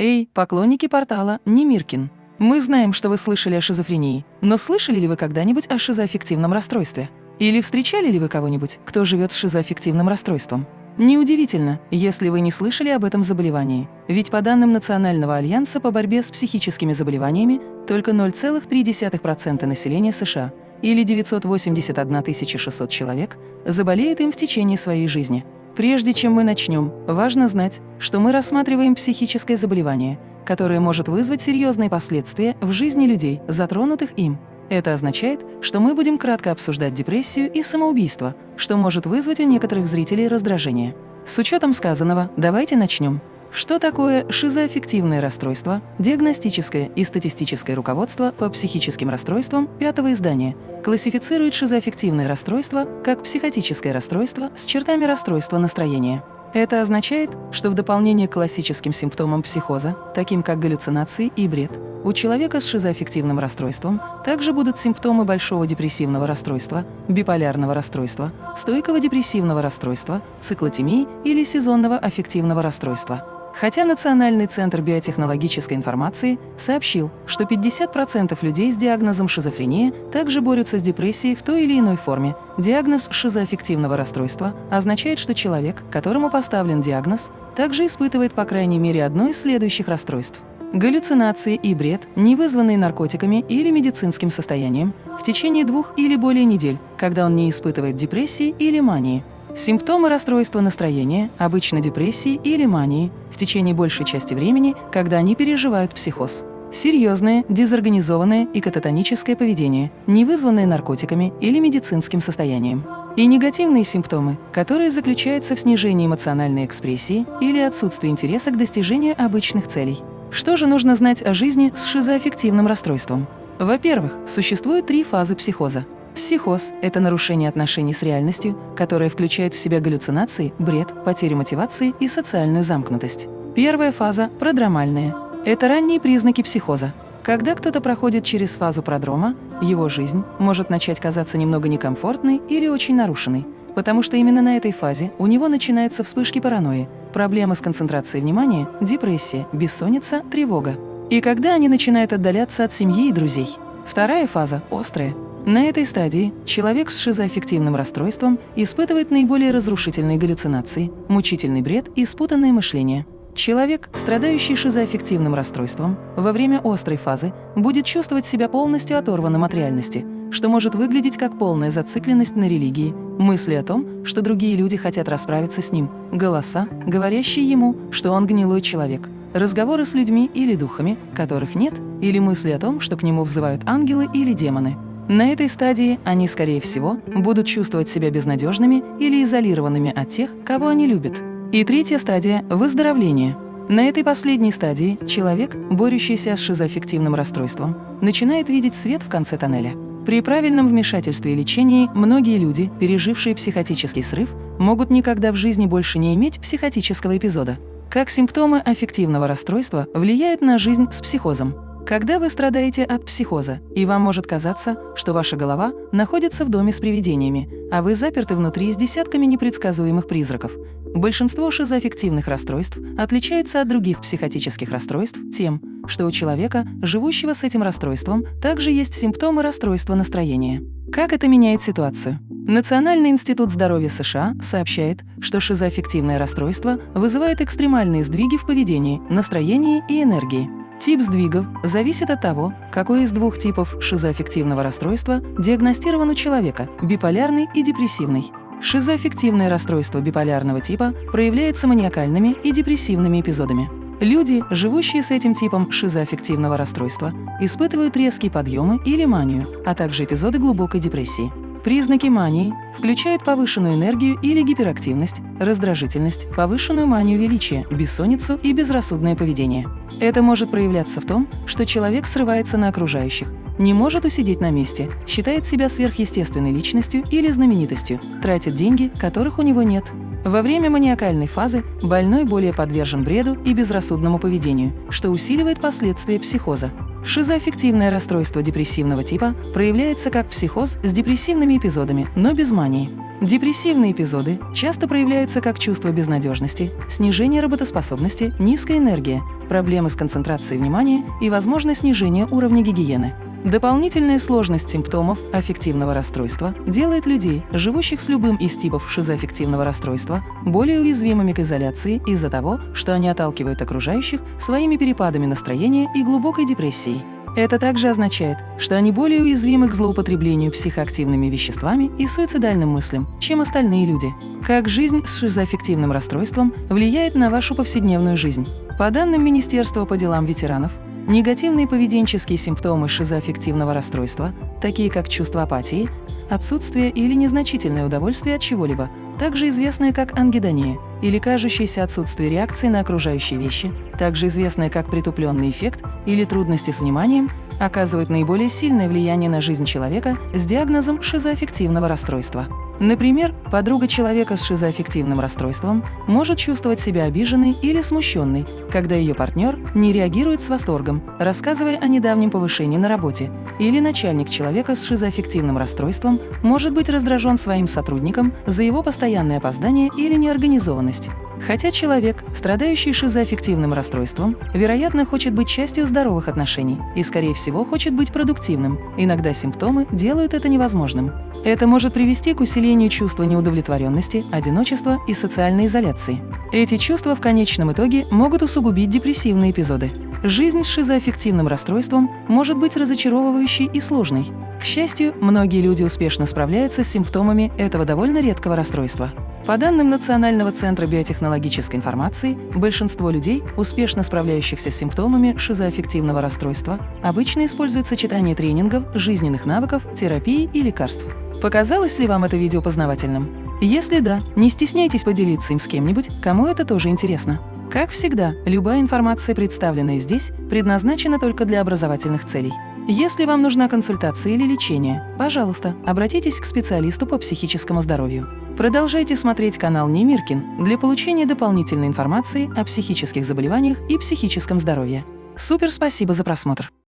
Эй, поклонники портала Немиркин! Мы знаем, что вы слышали о шизофрении, но слышали ли вы когда-нибудь о шизоаффективном расстройстве? Или встречали ли вы кого-нибудь, кто живет с шизоаффективным расстройством? Неудивительно, если вы не слышали об этом заболевании, ведь по данным Национального альянса по борьбе с психическими заболеваниями только 0,3% населения США или 981 600 человек заболеет им в течение своей жизни. Прежде чем мы начнем, важно знать, что мы рассматриваем психическое заболевание, которое может вызвать серьезные последствия в жизни людей, затронутых им. Это означает, что мы будем кратко обсуждать депрессию и самоубийство, что может вызвать у некоторых зрителей раздражение. С учетом сказанного, давайте начнем. Что такое шизоаффективное расстройство, диагностическое и статистическое руководство по психическим расстройствам пятого издания классифицирует шизоаффективное расстройство как психотическое расстройство с чертами расстройства настроения. Это означает, что в дополнение к классическим симптомам психоза, таким как галлюцинации и бред, у человека с шизоаффективным расстройством также будут симптомы большого депрессивного расстройства, биполярного расстройства, стойкого депрессивного расстройства, циклотемии или сезонного аффективного расстройства. Хотя Национальный центр биотехнологической информации сообщил, что 50% людей с диагнозом шизофрения также борются с депрессией в той или иной форме, диагноз шизоаффективного расстройства означает, что человек, которому поставлен диагноз, также испытывает по крайней мере одно из следующих расстройств галлюцинации и бред, не вызванные наркотиками или медицинским состоянием, в течение двух или более недель, когда он не испытывает депрессии или мании. Симптомы расстройства настроения, обычно депрессии или мании, в течение большей части времени, когда они переживают психоз. Серьезное, дезорганизованное и кататоническое поведение, не вызванное наркотиками или медицинским состоянием. И негативные симптомы, которые заключаются в снижении эмоциональной экспрессии или отсутствии интереса к достижению обычных целей. Что же нужно знать о жизни с шизоаффективным расстройством? Во-первых, существует три фазы психоза. Психоз – это нарушение отношений с реальностью, которое включает в себя галлюцинации, бред, потерю мотивации и социальную замкнутость. Первая фаза – продромальная. Это ранние признаки психоза. Когда кто-то проходит через фазу продрома, его жизнь может начать казаться немного некомфортной или очень нарушенной, потому что именно на этой фазе у него начинаются вспышки паранойи, проблемы с концентрацией внимания, депрессия, бессонница, тревога. И когда они начинают отдаляться от семьи и друзей. Вторая фаза – острая. На этой стадии человек с шизоаффективным расстройством испытывает наиболее разрушительные галлюцинации, мучительный бред и спутанное мышление. Человек, страдающий шизоаффективным расстройством, во время острой фазы будет чувствовать себя полностью оторванным от реальности – что может выглядеть как полная зацикленность на религии, мысли о том, что другие люди хотят расправиться с ним, голоса, говорящие ему, что он гнилой человек, разговоры с людьми или духами, которых нет, или мысли о том, что к нему взывают ангелы или демоны. На этой стадии они, скорее всего, будут чувствовать себя безнадежными или изолированными от тех, кого они любят. И третья стадия – выздоровление. На этой последней стадии человек, борющийся с шизоаффективным расстройством, начинает видеть свет в конце тоннеля. При правильном вмешательстве и лечении многие люди, пережившие психотический срыв, могут никогда в жизни больше не иметь психотического эпизода. Как симптомы аффективного расстройства влияют на жизнь с психозом? Когда вы страдаете от психоза, и вам может казаться, что ваша голова находится в доме с привидениями, а вы заперты внутри с десятками непредсказуемых призраков, большинство шизоаффективных расстройств отличаются от других психотических расстройств тем, что у человека, живущего с этим расстройством, также есть симптомы расстройства настроения. Как это меняет ситуацию? Национальный институт здоровья США сообщает, что шизоаффективное расстройство вызывает экстремальные сдвиги в поведении, настроении и энергии. Тип сдвигов зависит от того, какой из двух типов шизоаффективного расстройства диагностирован у человека – биполярный и депрессивный. Шизоаффективное расстройство биполярного типа проявляется маниакальными и депрессивными эпизодами. Люди, живущие с этим типом шизоаффективного расстройства, испытывают резкие подъемы или манию, а также эпизоды глубокой депрессии. Признаки мании включают повышенную энергию или гиперактивность, раздражительность, повышенную манию величия, бессонницу и безрассудное поведение. Это может проявляться в том, что человек срывается на окружающих, не может усидеть на месте, считает себя сверхъестественной личностью или знаменитостью, тратит деньги, которых у него нет, во время маниакальной фазы больной более подвержен бреду и безрассудному поведению, что усиливает последствия психоза. Шизоаффективное расстройство депрессивного типа проявляется как психоз с депрессивными эпизодами, но без мании. Депрессивные эпизоды часто проявляются как чувство безнадежности, снижение работоспособности, низкая энергия, проблемы с концентрацией внимания и, возможно, снижение уровня гигиены. Дополнительная сложность симптомов аффективного расстройства делает людей, живущих с любым из типов шизоаффективного расстройства, более уязвимыми к изоляции из-за того, что они отталкивают окружающих своими перепадами настроения и глубокой депрессией. Это также означает, что они более уязвимы к злоупотреблению психоактивными веществами и суицидальным мыслям, чем остальные люди. Как жизнь с шизоаффективным расстройством влияет на вашу повседневную жизнь? По данным Министерства по делам ветеранов, Негативные поведенческие симптомы шизоаффективного расстройства, такие как чувство апатии, отсутствие или незначительное удовольствие от чего-либо, также известное как ангидония или кажущееся отсутствие реакции на окружающие вещи, также известное как притупленный эффект или трудности с вниманием, оказывают наиболее сильное влияние на жизнь человека с диагнозом шизоаффективного расстройства. Например, подруга человека с шизоаффективным расстройством может чувствовать себя обиженной или смущенной, когда ее партнер не реагирует с восторгом, рассказывая о недавнем повышении на работе, или начальник человека с шизоаффективным расстройством может быть раздражен своим сотрудником за его постоянное опоздание или неорганизованность. Хотя человек, страдающий шизоаффективным расстройством, вероятно, хочет быть частью здоровых отношений и, скорее всего, хочет быть продуктивным, иногда симптомы делают это невозможным. Это может привести к усилению чувства неудовлетворенности, одиночества и социальной изоляции. Эти чувства в конечном итоге могут усугубить депрессивные эпизоды. Жизнь с шизоаффективным расстройством может быть разочаровывающей и сложной. К счастью, многие люди успешно справляются с симптомами этого довольно редкого расстройства. По данным Национального центра биотехнологической информации, большинство людей, успешно справляющихся с симптомами шизоаффективного расстройства, обычно используют сочетание тренингов, жизненных навыков, терапии и лекарств. Показалось ли вам это видео познавательным? Если да, не стесняйтесь поделиться им с кем-нибудь, кому это тоже интересно. Как всегда, любая информация, представленная здесь, предназначена только для образовательных целей. Если вам нужна консультация или лечение, пожалуйста, обратитесь к специалисту по психическому здоровью. Продолжайте смотреть канал Немиркин для получения дополнительной информации о психических заболеваниях и психическом здоровье. Супер спасибо за просмотр!